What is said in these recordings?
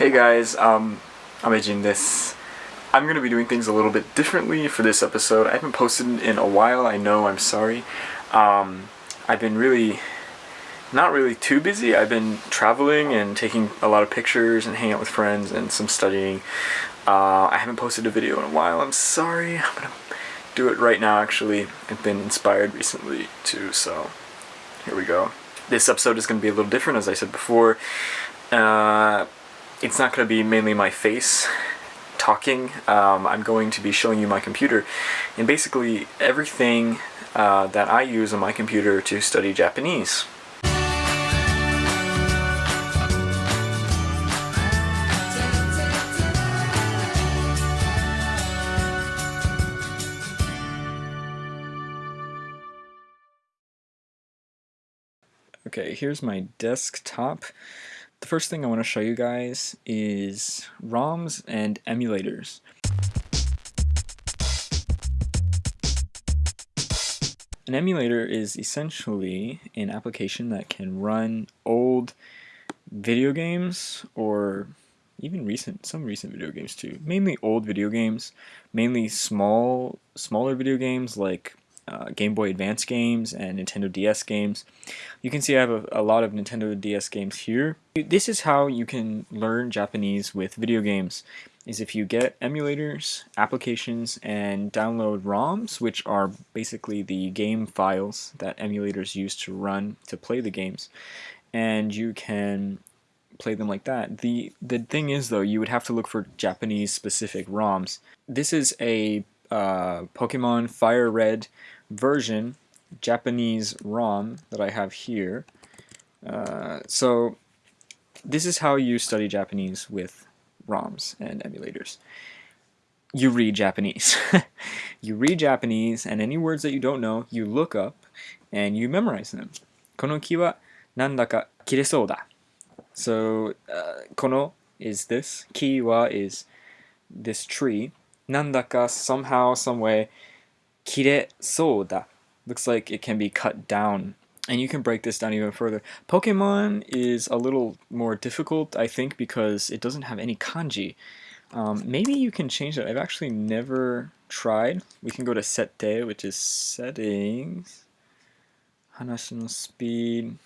Hey guys, um, I'm Ajin this. I'm going to be doing things a little bit differently for this episode. I haven't posted in a while, I know, I'm sorry. Um, I've been really, not really too busy. I've been traveling and taking a lot of pictures and hanging out with friends and some studying. Uh, I haven't posted a video in a while, I'm sorry. I'm going to do it right now actually. I've been inspired recently too, so here we go. This episode is going to be a little different as I said before. Uh, it's not going to be mainly my face talking. Um, I'm going to be showing you my computer and basically everything uh, that I use on my computer to study Japanese. Okay, here's my desktop. The first thing I want to show you guys is ROMs and emulators. An emulator is essentially an application that can run old video games or even recent some recent video games too mainly old video games mainly small smaller video games like uh, Game Boy Advance games and Nintendo DS games. You can see I have a, a, lot of Nintendo DS games here. This is how you can learn Japanese with video games is if you get emulators, applications, and download ROMs, which are basically the game files that emulators use to run to play the games, and you can play them like that. The the thing is though, you would have to look for Japanese specific ROMs. This is a uh, Pokemon Fire Red version Japanese ROM that I have here. Uh, so this is how you study Japanese with ROMs and emulators. You read Japanese. you read Japanese and any words that you don't know, you look up and you memorize them. この木はなんだか切れそうだ. So, uh, この is this, 木は is this tree, なんだか somehow, some way, 切れそうだ looks like it can be cut down. And you can break this down even further. Pokemon is a little more difficult, I think, because it doesn't have any kanji. Um, maybe you can change that. I've actually never tried. We can go to Sette, which is settings. Hanashi no speed.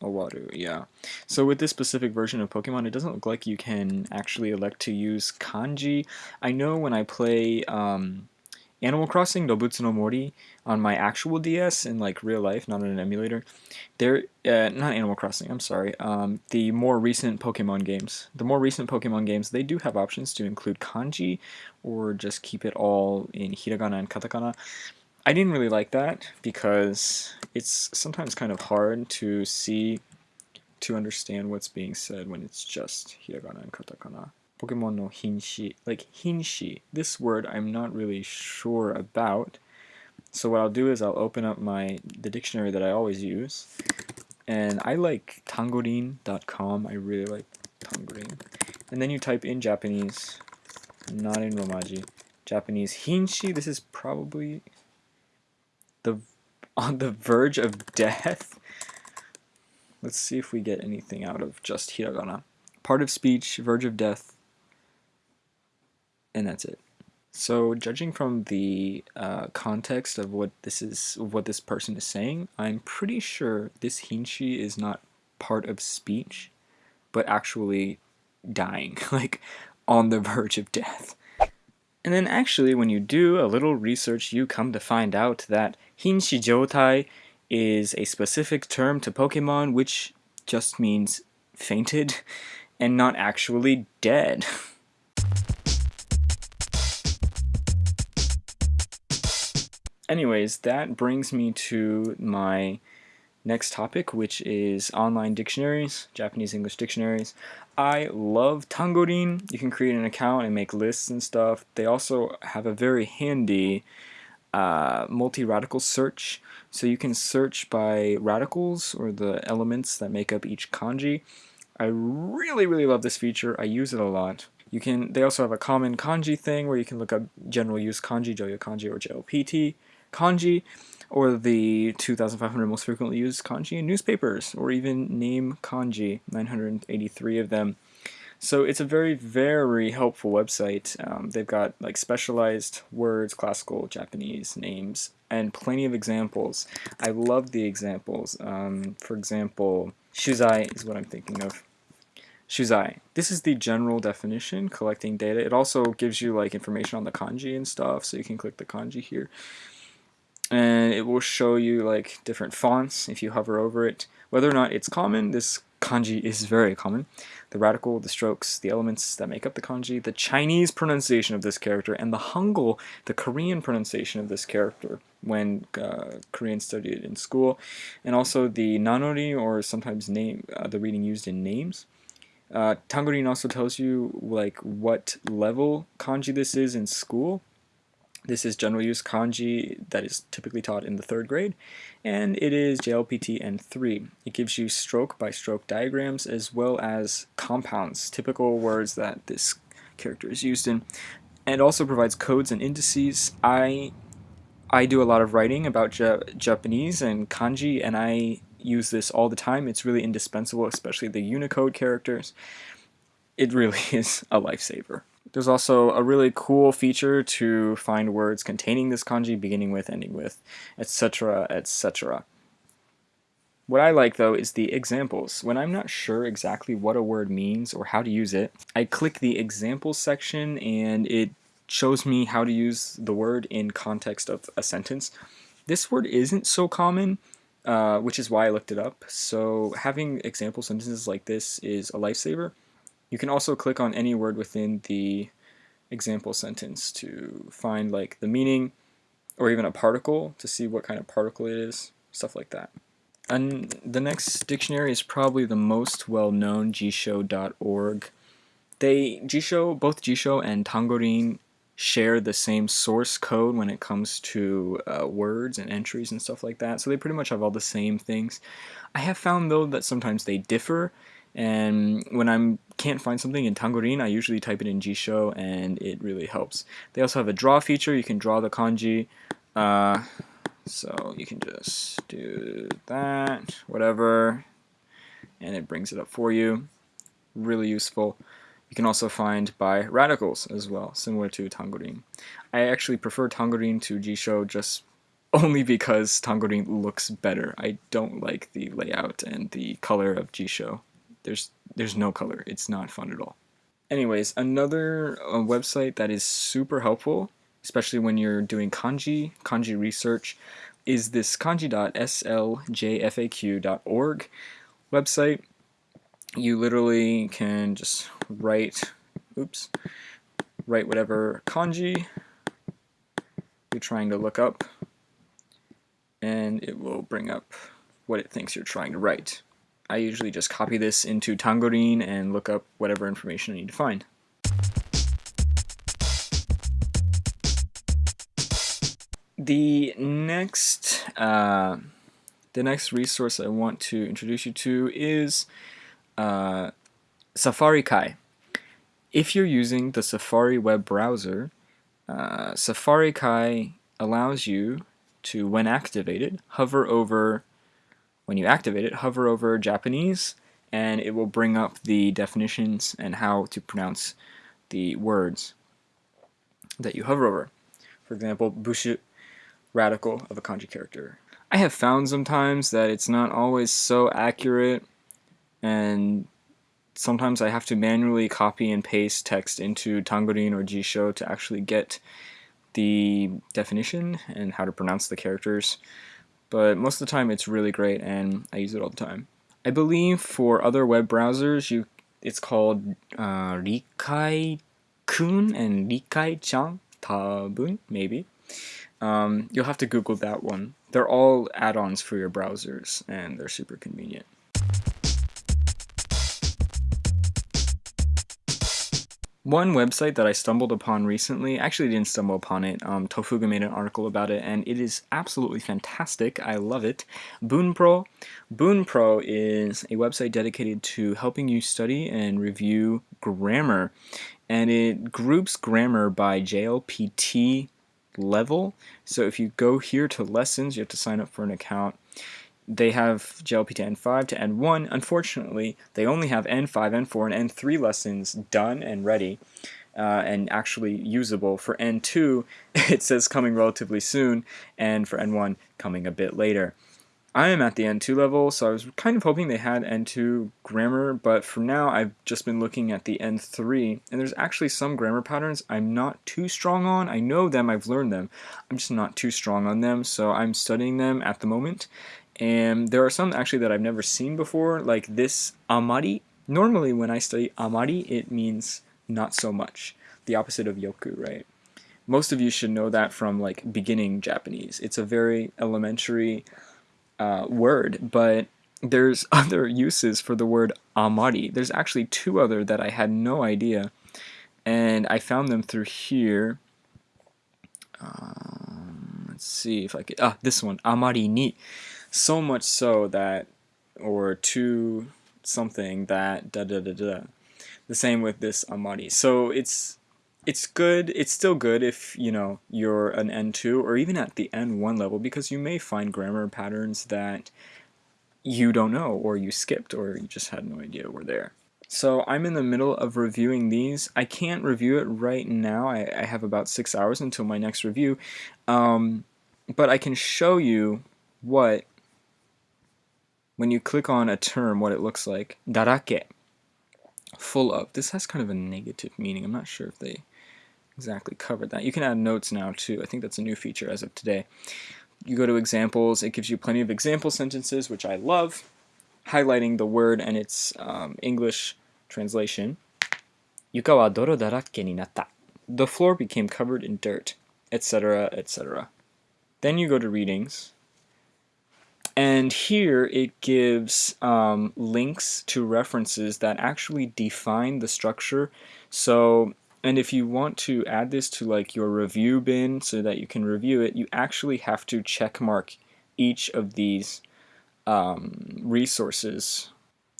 Owaru, yeah. So with this specific version of Pokemon, it doesn't look like you can actually elect to use kanji. I know when I play um, Animal Crossing Dobutsu no Mori on my actual DS in like real life, not on an emulator. There, uh, not Animal Crossing. I'm sorry. Um, the more recent Pokemon games, the more recent Pokemon games, they do have options to include kanji or just keep it all in hiragana and katakana. I didn't really like that because it's sometimes kind of hard to see, to understand what's being said when it's just hiragana and katakana. Pokemon no Hinshi. Like Hinshi, this word I'm not really sure about. So what I'll do is I'll open up my the dictionary that I always use. And I like tangorin.com. I really like tangorin. And then you type in Japanese, not in Romaji. Japanese Hinshi. This is probably the on the verge of death. Let's see if we get anything out of just hiragana. Part of speech, verge of death, and that's it. So judging from the uh, context of what this is, what this person is saying, I'm pretty sure this hinshi is not part of speech, but actually dying, like on the verge of death. And then actually when you do a little research, you come to find out that hinshi jotai is a specific term to Pokemon which just means fainted and not actually dead. anyways, that brings me to my next topic, which is online dictionaries, Japanese English dictionaries. I love Tangorin. You can create an account and make lists and stuff. They also have a very handy uh, multi-radical search. So you can search by radicals or the elements that make up each kanji. I really, really love this feature. I use it a lot. You can. They also have a common kanji thing where you can look up general use kanji, joyo kanji, or JLPT kanji, or the 2,500 most frequently used kanji in newspapers, or even name kanji, 983 of them. So it's a very, very helpful website. Um, they've got like specialized words, classical, Japanese names, and plenty of examples. I love the examples. Um, for example, shuzai is what I'm thinking of. Shuzai. This is the general definition, collecting data. It also gives you like information on the kanji and stuff, so you can click the kanji here. And it will show you like different fonts if you hover over it. Whether or not it's common, this kanji is very common. The radical, the strokes, the elements that make up the kanji, the Chinese pronunciation of this character, and the Hangul, the Korean pronunciation of this character when uh, Korean studied in school, and also the nanori or sometimes name, uh, the reading used in names. Uh, Tangorin also tells you like what level kanji this is in school. This is general use kanji that is typically taught in the third grade, and it is JLPT N3. It gives you stroke by stroke diagrams as well as compounds, typical words that this character is used in, and also provides codes and indices. I I do a lot of writing about Japanese and kanji, and I use this all the time. It's really indispensable, especially the Unicode characters. It really is a lifesaver. There's also a really cool feature to find words containing this kanji, beginning with, ending with, etc., etc. What I like though is the examples. When I'm not sure exactly what a word means or how to use it, I click the examples section and it shows me how to use the word in context of a sentence. This word isn't so common, uh, which is why I looked it up. So having example sentences like this is a lifesaver. You can also click on any word within the example sentence to find like the meaning or even a particle to see what kind of particle it is, stuff like that. And the next dictionary is probably the most well-known, jisho.org. They, Jisho, both Jisho and Tangorin share the same source code when it comes to uh, words and entries and stuff like that. So they pretty much have all the same things. I have found though that sometimes they differ and when I can't find something in Tangorin, I usually type it in Jisho and it really helps. They also have a draw feature. You can draw the kanji. Uh, so you can just do that, whatever, and it brings it up for you. Really useful. You can also find by radicals as well, similar to Tangorin. I actually prefer Tangorin to Jisho just only because Tangorin looks better. I don't like the layout and the color of Jisho. There's there's no color. It's not fun at all. Anyways, another uh, website that is super helpful, especially when you're doing kanji, kanji research, is this kanji.sljfaq.org website. You literally can just write, oops, write whatever kanji you're trying to look up, and it will bring up what it thinks you're trying to write. I usually just copy this into Tangorin and look up whatever information I need to find. The next, uh, the next resource I want to introduce you to is uh, Safari Kai. If you're using the Safari web browser, uh, Safari Kai allows you to, when activated, hover over when you activate it, hover over Japanese and it will bring up the definitions and how to pronounce the words that you hover over. For example, bushu, radical of a kanji character. I have found sometimes that it's not always so accurate and sometimes I have to manually copy and paste text into Tangorin or Jisho to actually get the definition and how to pronounce the characters but most of the time it's really great and I use it all the time. I believe for other web browsers you it's called uh, Rikai-kun and Rikai-chan, tabun, maybe. Um, you'll have to Google that one. They're all add-ons for your browsers and they're super convenient. One website that I stumbled upon recently, actually didn't stumble upon it, um, Tofugu made an article about it, and it is absolutely fantastic. I love it. Bunpro. Bunpro is a website dedicated to helping you study and review grammar, and it groups grammar by JLPT level. So if you go here to lessons, you have to sign up for an account. They have JLPT N5 to N1. Unfortunately, they only have N5, N4, and N3 lessons done and ready uh, and actually usable. For N2, it says coming relatively soon, and for N1, coming a bit later. I am at the N2 level, so I was kind of hoping they had N2 grammar, but for now I've just been looking at the N3, and there's actually some grammar patterns I'm not too strong on. I know them, I've learned them, I'm just not too strong on them, so I'm studying them at the moment. And there are some actually that I've never seen before, like this amari. Normally when I study amari, it means not so much, the opposite of yoku, right? Most of you should know that from like beginning Japanese. It's a very elementary uh, word, but there's other uses for the word amari. There's actually two other that I had no idea, and I found them through here. Um, let's see if I could. Ah, this one, amari ni. So much so that, or to something that da da da da. The same with this amari. So it's it's good. It's still good if, you know, you're an N2 or even at the N1 level because you may find grammar patterns that you don't know or you skipped or you just had no idea were there. So I'm in the middle of reviewing these. I can't review it right now. I, I have about six hours until my next review. Um, but I can show you what, when you click on a term, what it looks like. Darake. Full of. This has kind of a negative meaning. I'm not sure if they exactly covered that. You can add notes now too. I think that's a new feature as of today. You go to examples, it gives you plenty of example sentences, which I love, highlighting the word and its um, English translation. Yuka doro darake ni natta. The floor became covered in dirt, etc., etc. Then you go to readings, and here it gives um, links to references that actually define the structure. So and if you want to add this to like your review bin so that you can review it, you actually have to check mark each of these um, resources.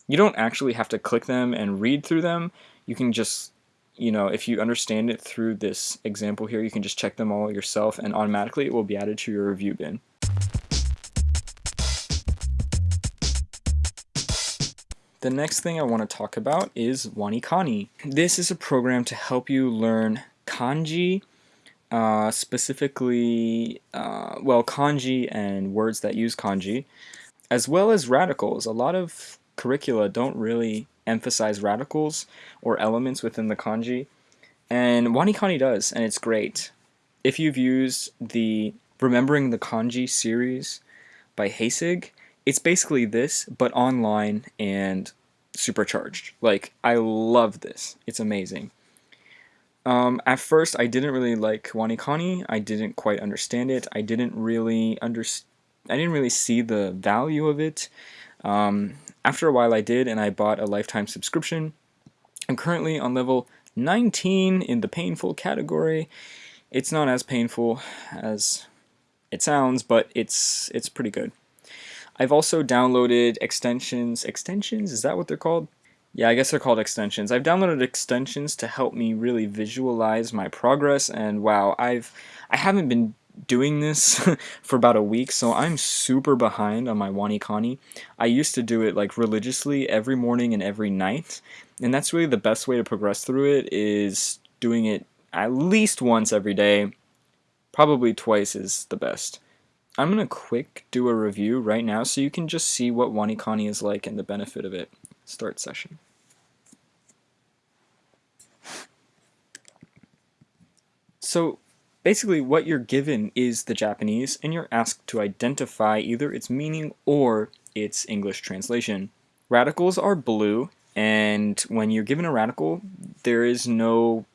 You don't actually have to click them and read through them. You can just, you know, if you understand it through this example here, you can just check them all yourself and automatically it will be added to your review bin. The next thing I want to talk about is WaniKani. This is a program to help you learn kanji, uh, specifically, uh, well, kanji and words that use kanji, as well as radicals. A lot of curricula don't really emphasize radicals or elements within the kanji, and WaniKani does, and it's great. If you've used the Remembering the Kanji series by Heisig, it's basically this, but online and supercharged. Like, I love this. It's amazing. Um, at first, I didn't really like WaniKani. I didn't quite understand it. I didn't really under, I didn't really see the value of it. Um, after a while, I did, and I bought a lifetime subscription. I'm currently on level 19 in the painful category. It's not as painful as it sounds, but it's it's pretty good. I've also downloaded extensions. Extensions? Is that what they're called? Yeah, I guess they're called extensions. I've downloaded extensions to help me really visualize my progress and wow, I've I haven't been doing this for about a week, so I'm super behind on my WaniKani. I used to do it like religiously every morning and every night, and that's really the best way to progress through it is doing it at least once every day. Probably twice is the best. I'm going to quick do a review right now so you can just see what WaniKani is like and the benefit of it. Start session. So basically what you're given is the Japanese and you're asked to identify either its meaning or its English translation. Radicals are blue and when you're given a radical there is no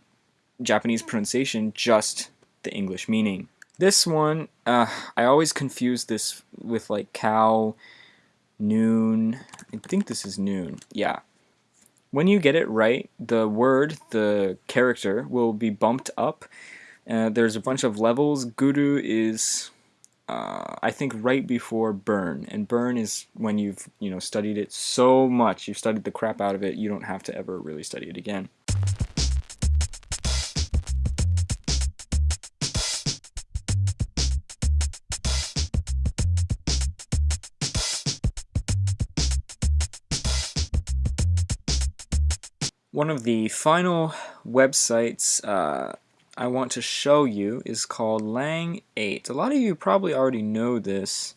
Japanese pronunciation, just the English meaning. This one, uh, I always confuse this with like cow, noon. I think this is noon. Yeah. When you get it right, the word, the character, will be bumped up. Uh, there's a bunch of levels. Guru is, uh, I think, right before burn. And burn is when you've, you know, studied it so much, you've studied the crap out of it, you don't have to ever really study it again. One of the final websites uh, I want to show you is called Lang 8. A lot of you probably already know this.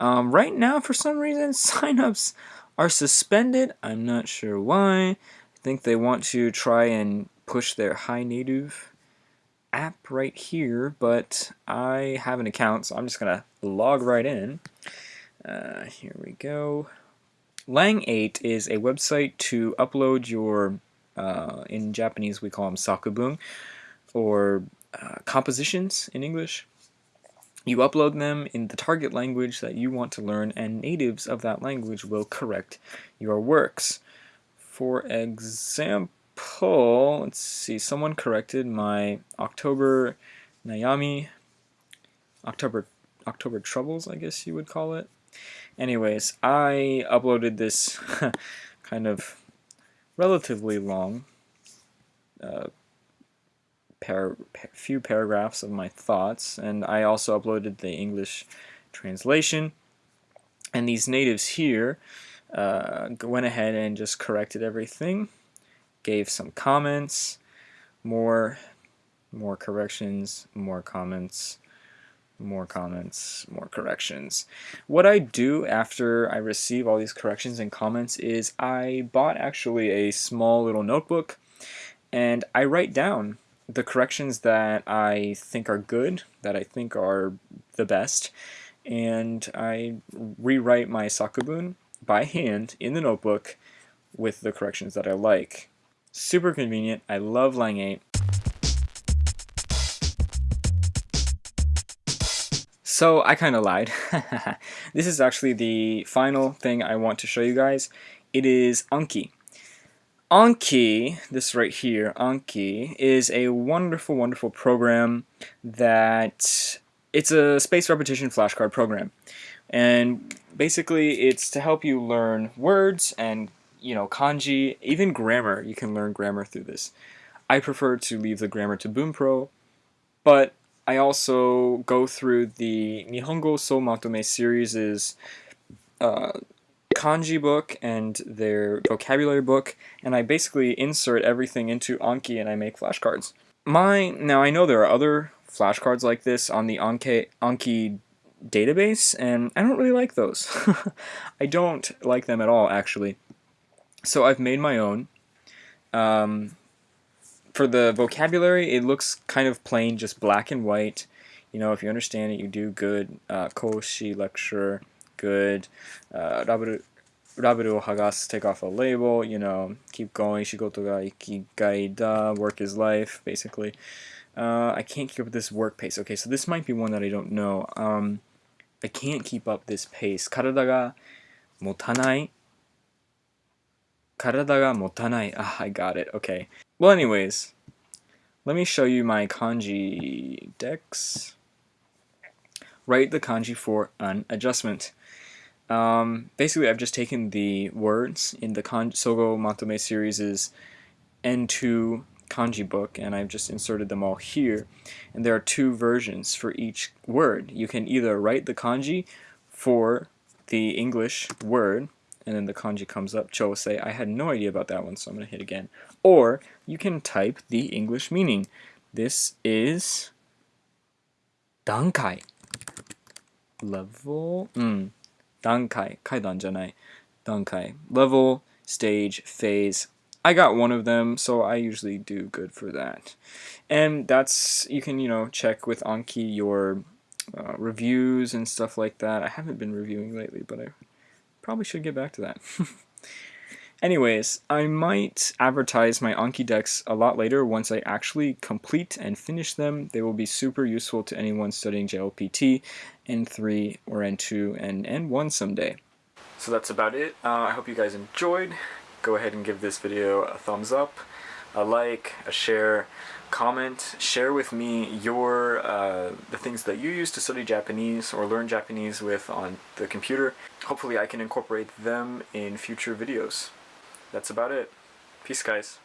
Um, right now, for some reason, signups are suspended. I'm not sure why. I think they want to try and push their HiNative app right here, but I have an account, so I'm just going to log right in. Uh, here we go. Lang8 is a website to upload your, uh, in Japanese we call them sakubun, or uh, compositions in English. You upload them in the target language that you want to learn, and natives of that language will correct your works. For example, let's see, someone corrected my October Nayami, October October Troubles, I guess you would call it. Anyways, I uploaded this kind of relatively long uh, par few paragraphs of my thoughts, and I also uploaded the English translation. And these natives here uh, went ahead and just corrected everything, gave some comments, more, more corrections, more comments, more comments, more corrections. What I do after I receive all these corrections and comments is I bought actually a small little notebook and I write down the corrections that I think are good, that I think are the best, and I rewrite my sakubun by hand in the notebook with the corrections that I like. Super convenient. I love Lang 8. So I kind of lied. this is actually the final thing I want to show you guys. It is Anki. Anki, this right here, Anki, is a wonderful, wonderful program that it's a space repetition flashcard program. And basically it's to help you learn words and, you know, kanji, even grammar. You can learn grammar through this. I prefer to leave the grammar to Bunpro, but I also go through the Nihongo So Matome series' uh, kanji book and their vocabulary book, and I basically insert everything into Anki and I make flashcards. My Now, I know there are other flashcards like this on the Anki, Anki database, and I don't really like those. I don't like them at all, actually. So I've made my own. Um, for the vocabulary, it looks kind of plain, just black and white. You know, if you understand it, you do good. Uh, koshi lecture, good. Uh, raberu, raberu hagas, take off a label. You know, keep going. Shigoto ga ikigai da, work is life, basically. Uh, I can't keep up with this work pace. Okay, so this might be one that I don't know. Um, I can't keep up this pace. Karada ga motanai. Karada ga motanai. Ah, I got it. Okay. Well, anyways, let me show you my kanji dex. Write the kanji for an adjustment. Um, basically, I've just taken the words in the kan Sogo Matome series' N2 kanji book and I've just inserted them all here. And there are two versions for each word. You can either write the kanji for the English word and then the kanji comes up, Cho will say, I had no idea about that one, so I'm going to hit again. Or you can type the English meaning. This is dankai. Level, mm, dankai, kaidan janai, dankai. Level, stage, phase. I got one of them, so I usually do good for that. And that's, you can, you know, check with Anki your uh, reviews and stuff like that. I haven't been reviewing lately, but I Probably should get back to that. Anyways, I might advertise my Anki decks a lot later once I actually complete and finish them. They will be super useful to anyone studying JLPT, N3 or N2 and N1 someday. So that's about it. Uh, I hope you guys enjoyed. Go ahead and give this video a thumbs up, a like, a share, comment, share with me your uh, the things that you use to study Japanese or learn Japanese with on the computer. Hopefully I can incorporate them in future videos. That's about it. Peace guys.